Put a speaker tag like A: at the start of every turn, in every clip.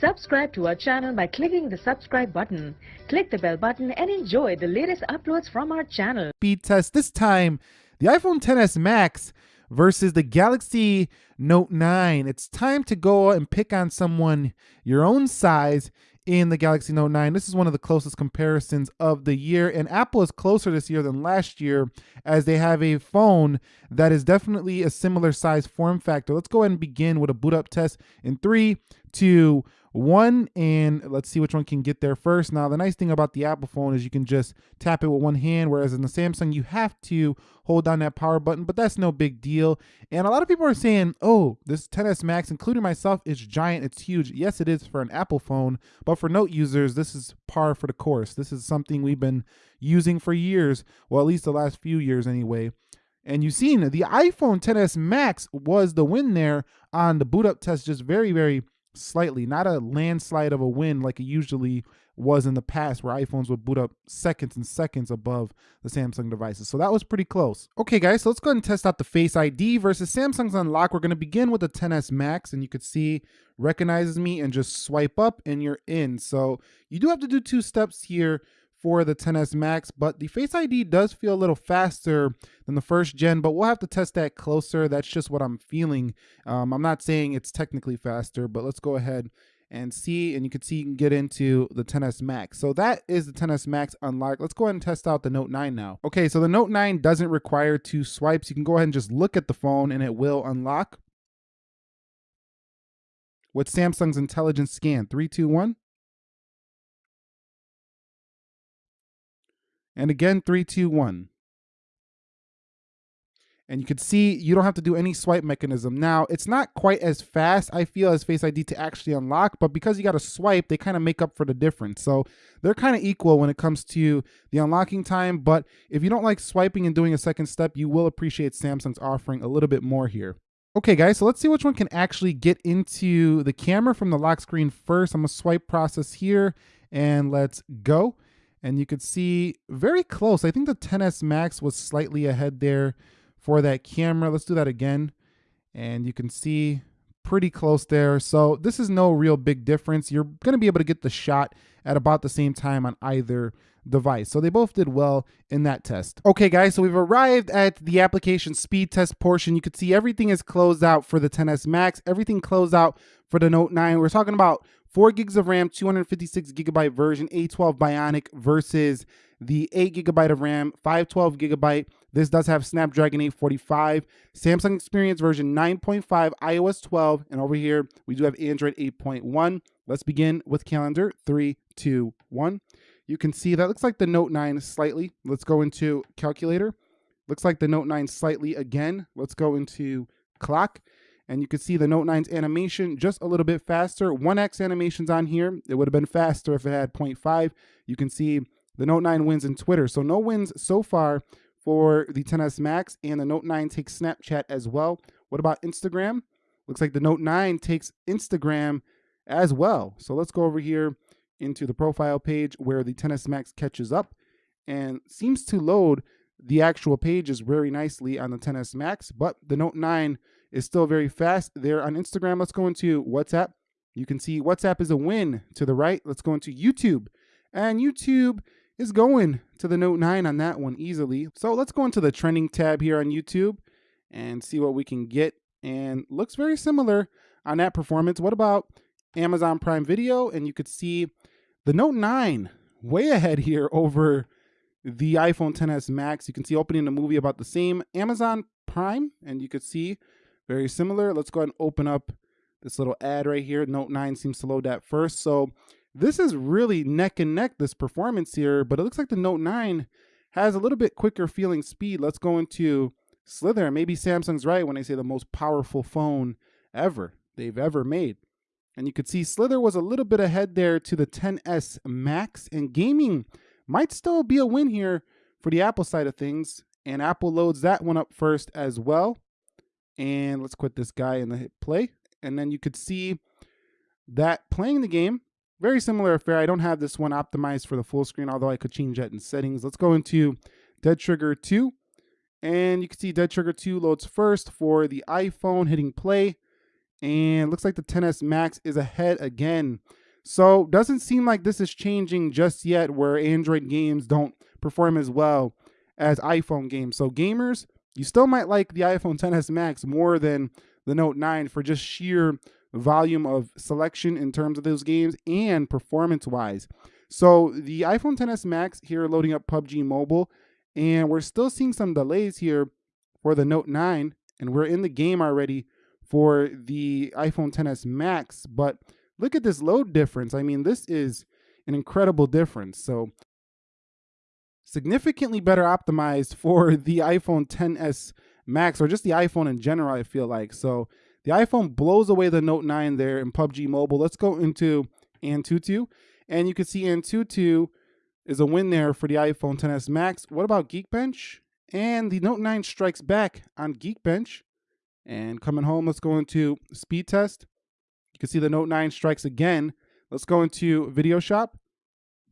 A: Subscribe to our channel by clicking the subscribe button. Click the bell button and enjoy the latest uploads from our channel.
B: speed test. This time, the iPhone XS Max versus the Galaxy Note 9. It's time to go and pick on someone your own size in the Galaxy Note 9. This is one of the closest comparisons of the year, and Apple is closer this year than last year as they have a phone that is definitely a similar size form factor. Let's go ahead and begin with a boot up test in three, two, one and let's see which one can get there first. Now the nice thing about the apple phone is you can just tap it with one hand whereas in the samsung you have to hold down that power button but that's no big deal. And a lot of people are saying oh this 10s max including myself is giant. It's huge. Yes it is for an apple phone but for note users this is par for the course. This is something we've been using for years well at least the last few years anyway. And you've seen the iPhone 10s Max was the win there on the boot up test, just very, very slightly, not a landslide of a win like it usually was in the past where iPhones would boot up seconds and seconds above the Samsung devices. So that was pretty close. Okay guys, so let's go ahead and test out the Face ID versus Samsung's Unlock. We're gonna begin with the 10s Max and you could see recognizes me and just swipe up and you're in. So you do have to do two steps here for the 10s Max, but the Face ID does feel a little faster than the first gen, but we'll have to test that closer. That's just what I'm feeling. Um, I'm not saying it's technically faster, but let's go ahead and see, and you can see you can get into the 10s Max. So that is the 10s Max unlocked. Let's go ahead and test out the Note 9 now. Okay, so the Note 9 doesn't require two swipes. You can go ahead and just look at the phone and it will unlock. With Samsung's intelligent scan, three, two, one. And again, three, two, one. And you can see you don't have to do any swipe mechanism. Now, it's not quite as fast, I feel, as Face ID to actually unlock, but because you got to swipe, they kind of make up for the difference. So they're kind of equal when it comes to the unlocking time. But if you don't like swiping and doing a second step, you will appreciate Samsung's offering a little bit more here. Okay, guys, so let's see which one can actually get into the camera from the lock screen first. I'm to swipe process here, and let's go and you could see very close. I think the 10s Max was slightly ahead there for that camera. Let's do that again. And you can see pretty close there. So this is no real big difference. You're going to be able to get the shot at about the same time on either device. So they both did well in that test. Okay, guys, so we've arrived at the application speed test portion. You can see everything is closed out for the 10s Max, everything closed out for the Note 9. We're talking about 4 gigs of RAM, 256 gigabyte version, A12 Bionic versus the 8 gigabyte of RAM, 512 gigabyte. This does have Snapdragon 845, Samsung Experience version 9.5, iOS 12, and over here we do have Android 8.1. Let's begin with calendar. Three, two, one. You can see that looks like the Note 9 slightly. Let's go into calculator. Looks like the Note 9 slightly again. Let's go into clock and you can see the Note 9's animation just a little bit faster. 1x animations on here. It would have been faster if it had 0.5. You can see the Note 9 wins in Twitter. So no wins so far for the 10s Max, and the Note 9 takes Snapchat as well. What about Instagram? Looks like the Note 9 takes Instagram as well. So let's go over here into the profile page where the 10s Max catches up and seems to load the actual pages very nicely on the 10s Max, but the Note 9 is still very fast. There on Instagram, let's go into WhatsApp. You can see WhatsApp is a win to the right. Let's go into YouTube. And YouTube is going to the Note 9 on that one easily. So let's go into the trending tab here on YouTube and see what we can get. And looks very similar on that performance. What about Amazon Prime Video? And you could see the Note 9 way ahead here over the iPhone 10s Max. You can see opening the movie about the same. Amazon Prime, and you could see very similar. Let's go ahead and open up this little ad right here. Note 9 seems to load that first. So this is really neck and neck, this performance here, but it looks like the Note 9 has a little bit quicker feeling speed. Let's go into Slither. Maybe Samsung's right when they say the most powerful phone ever they've ever made. And you could see Slither was a little bit ahead there to the 10s Max, and gaming might still be a win here for the Apple side of things. And Apple loads that one up first as well. And let's quit this guy and hit play. And then you could see that playing the game, very similar affair. I don't have this one optimized for the full screen, although I could change that in settings. Let's go into Dead Trigger 2. And you can see Dead Trigger 2 loads first for the iPhone, hitting play. And looks like the 10s Max is ahead again. So doesn't seem like this is changing just yet where Android games don't perform as well as iPhone games. So gamers, you still might like the iPhone 10s Max more than the Note 9 for just sheer volume of selection in terms of those games and performance wise. So the iPhone 10s Max here loading up PUBG Mobile, and we're still seeing some delays here for the Note 9, and we're in the game already for the iPhone 10s Max. But look at this load difference. I mean, this is an incredible difference. So significantly better optimized for the iPhone 10s Max or just the iPhone in general, I feel like. So the iPhone blows away the Note 9 there in PUBG Mobile. Let's go into Antutu. And you can see Antutu is a win there for the iPhone 10s Max. What about Geekbench? And the Note 9 strikes back on Geekbench. And coming home, let's go into speed test. You can see the Note 9 strikes again. Let's go into Video Shop.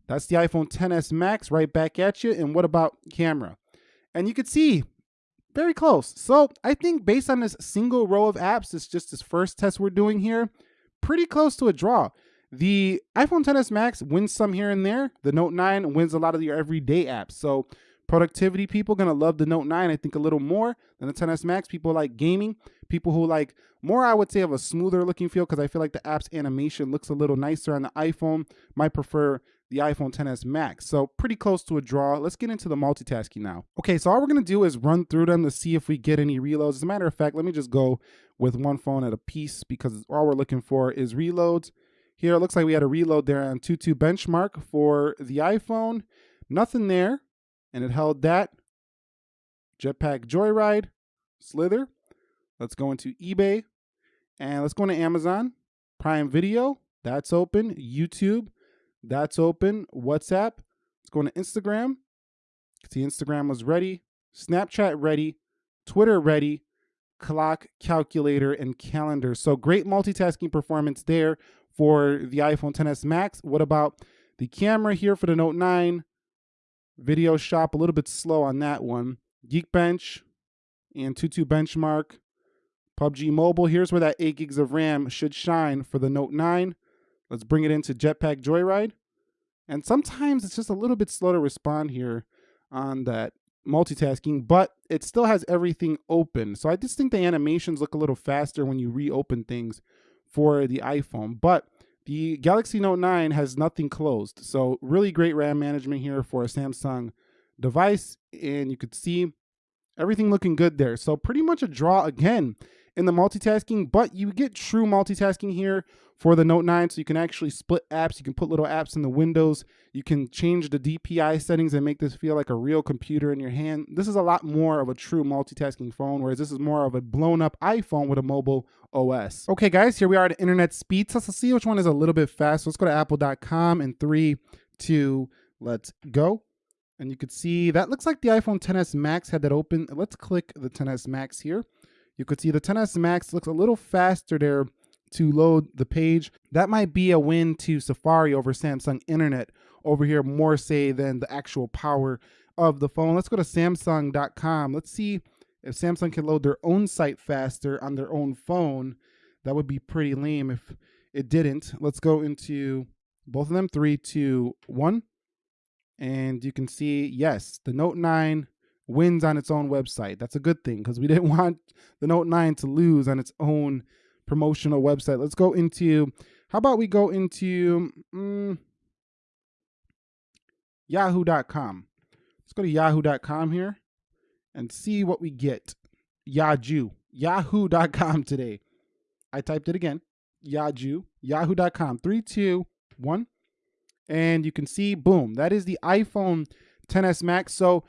B: That's the iPhone 10s Max right back at you. And what about camera? And you can see very close. So I think based on this single row of apps, it's just this first test we're doing here, pretty close to a draw. The iPhone 10s Max wins some here and there. The Note 9 wins a lot of your everyday apps. So productivity people gonna love the Note 9, I think a little more than the 10s Max. People like gaming, people who like more, I would say, of a smoother looking feel because I feel like the app's animation looks a little nicer on the iPhone. Might prefer the iPhone 10s Max. So pretty close to a draw. Let's get into the multitasking now. Okay, so all we're gonna do is run through them to see if we get any reloads. As a matter of fact, let me just go with one phone at a piece because all we're looking for is reloads. Here, it looks like we had a reload there on Antutu benchmark for the iPhone. Nothing there, and it held that. Jetpack Joyride, Slither. Let's go into eBay, and let's go into Amazon. Prime Video, that's open. YouTube, that's open. WhatsApp. Let's go into Instagram. See, Instagram was ready. Snapchat ready. Twitter ready. Clock, calculator, and calendar. So great multitasking performance there for the iPhone 10s Max. What about the camera here for the Note 9? Video shop, a little bit slow on that one. Geekbench and Antutu benchmark. PUBG Mobile, here's where that 8 gigs of RAM should shine for the Note 9. Let's bring it into Jetpack Joyride. And sometimes it's just a little bit slow to respond here on that multitasking, but it still has everything open. So I just think the animations look a little faster when you reopen things for the iPhone. But the Galaxy Note 9 has nothing closed. So really great RAM management here for a Samsung device. And you could see everything looking good there. So pretty much a draw again in the multitasking, but you get true multitasking here for the Note 9. So you can actually split apps. You can put little apps in the windows. You can change the DPI settings and make this feel like a real computer in your hand. This is a lot more of a true multitasking phone, whereas this is more of a blown up iPhone with a mobile OS. Okay, guys, here we are at internet speed test. Let's see which one is a little bit fast. Let's go to apple.com in three, two, let's go. And you could see that looks like the iPhone 10s Max had that open. Let's click the 10s Max here you could see the 10s Max looks a little faster there to load the page. That might be a win to Safari over Samsung Internet over here more say than the actual power of the phone. Let's go to samsung.com. Let's see if Samsung can load their own site faster on their own phone. That would be pretty lame if it didn't. Let's go into both of them, three, two, one. And you can see, yes, the Note 9 wins on its own website. That's a good thing because we didn't want the Note 9 to lose on its own promotional website. Let's go into, how about we go into mm, yahoo.com. Let's go to yahoo.com here and see what we get. Yahoo, yahoo.com today. I typed it again. Yahoo, yahoo.com. Three, two, one. And you can see, boom, that is the iPhone 10s Max. So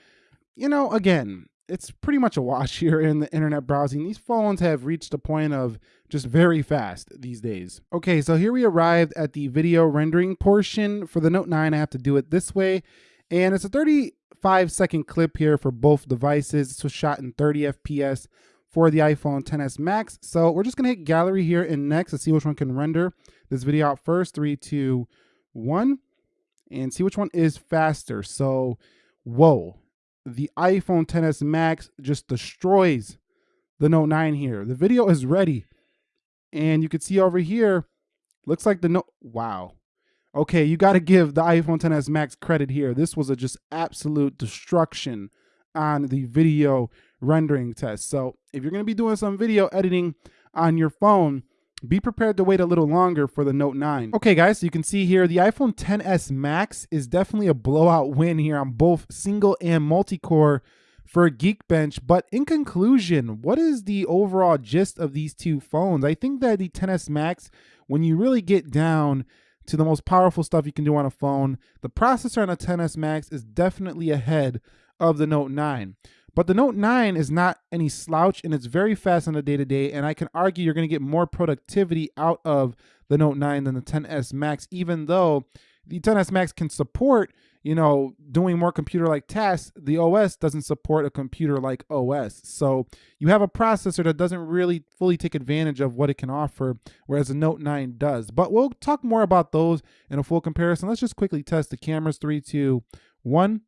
B: you know, again, it's pretty much a wash here in the internet browsing. These phones have reached a point of just very fast these days. Okay, so here we arrived at the video rendering portion. For the Note 9, I have to do it this way. And it's a 35 second clip here for both devices. This was shot in 30 FPS for the iPhone 10s Max. So we're just gonna hit gallery here and next to see which one can render this video out first. Three, two, one, and see which one is faster. So, whoa, the iPhone 10s Max just destroys the Note 9 here. The video is ready And you can see over here, looks like the note, wow. Okay, you got to give the iPhone 10s Max credit here. This was a just absolute destruction on the video rendering test. So if you're to be doing some video editing on your phone, be prepared to wait a little longer for the Note 9. Okay guys, so you can see here the iPhone 10s Max is definitely a blowout win here on both single and multi-core for a Geekbench. But in conclusion, what is the overall gist of these two phones? I think that the 10s Max, when you really get down to the most powerful stuff you can do on a phone, the processor on a 10s Max is definitely ahead of the Note 9. But the Note 9 is not any slouch and it's very fast on the day to day. And I can argue you're going to get more productivity out of the Note 9 than the 10s Max, even though the 10s Max can support, you know, doing more computer like tasks. The OS doesn't support a computer like OS. So you have a processor that doesn't really fully take advantage of what it can offer, whereas the Note 9 does. But we'll talk more about those in a full comparison. Let's just quickly test the cameras three, two, one.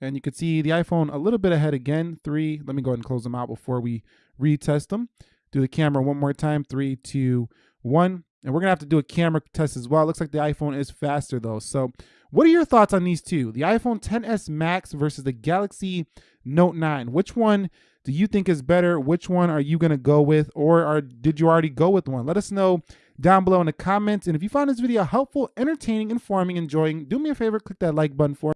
B: And you can see the iPhone a little bit ahead again, three. Let me go ahead and close them out before we retest them. Do the camera one more time, three, two, one. And we're gonna have to do a camera test as well. It looks like the iPhone is faster though. So what are your thoughts on these two? The iPhone 10s Max versus the Galaxy Note 9. Which one do you think is better? Which one are you gonna go with? Or are, did you already go with one? Let us know down below in the comments. And if you found this video helpful, entertaining, informing, enjoying, do me a favor, click that like button for